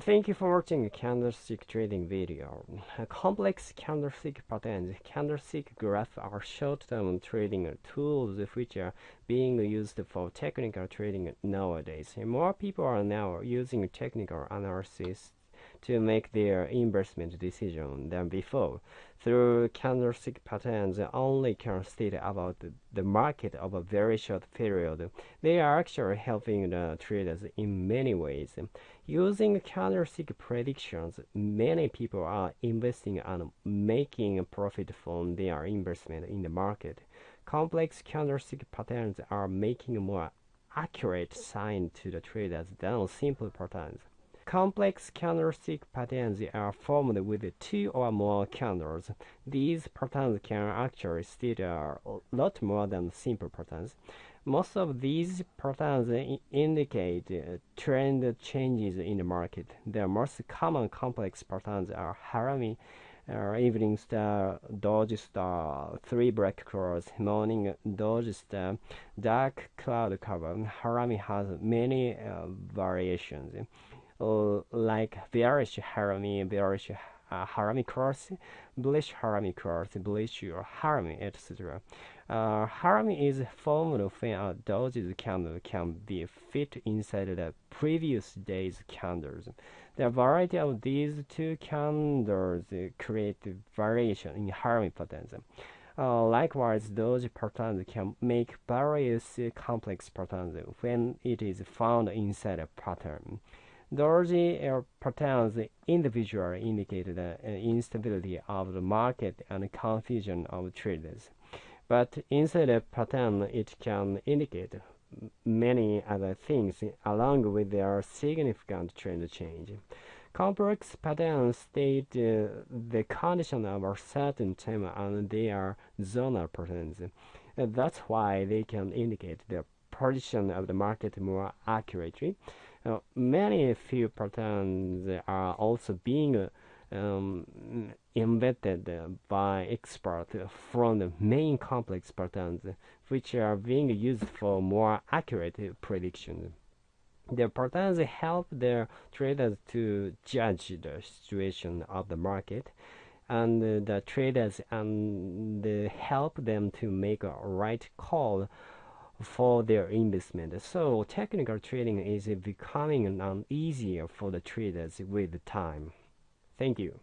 Thank you for watching candlestick trading video. Complex candlestick patterns, candlestick graph are short-term trading tools which are being used for technical trading nowadays. More people are now using technical analysis to make their investment decision than before. Through candlestick patterns only can state about the market of a very short period. They are actually helping the traders in many ways. Using candlestick predictions, many people are investing and making profit from their investment in the market. Complex candlestick patterns are making more accurate sign to the traders than simple patterns. Complex candlestick patterns are formed with two or more candles. These patterns can actually state a lot more than simple patterns. Most of these patterns indicate trend changes in the market. The most common complex patterns are Harami, uh, evening star, Doji star, three black crows, morning Doji star, dark cloud cover. Harami has many uh, variations like bearish harami, bearish uh, harami cross, bullish harami cross, bullish harami, etc. Uh, harami is formed when a doji candle can be fit inside the previous day's candles. The variety of these two candles create variation in harami patterns. Uh, likewise, those patterns can make various complex patterns when it is found inside a pattern. Doji patterns individually indicate the instability of the market and confusion of traders. But inside a pattern, it can indicate many other things along with their significant trend change. Complex patterns state uh, the condition of a certain time and they are zonal patterns. Uh, that's why they can indicate the position of the market more accurately. Uh, many few patterns are also being um, invented by experts from the main complex patterns, which are being used for more accurate predictions. The patterns help the traders to judge the situation of the market, and the traders and help them to make a right call for their investment. So technical trading is becoming easier for the traders with time. Thank you.